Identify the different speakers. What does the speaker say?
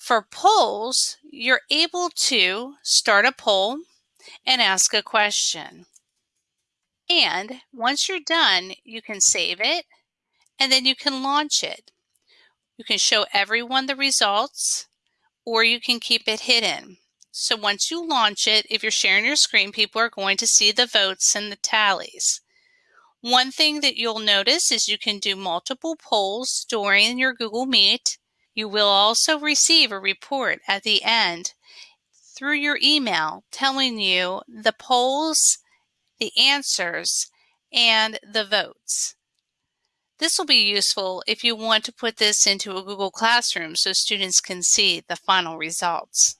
Speaker 1: For polls, you're able to start a poll and ask a question. And once you're done, you can save it and then you can launch it. You can show everyone the results or you can keep it hidden. So once you launch it, if you're sharing your screen, people are going to see the votes and the tallies. One thing that you'll notice is you can do multiple polls during your Google Meet. You will also receive a report at the end through your email telling you the polls, the answers, and the votes. This will be useful if you want to put this into a Google Classroom so students can see the final results.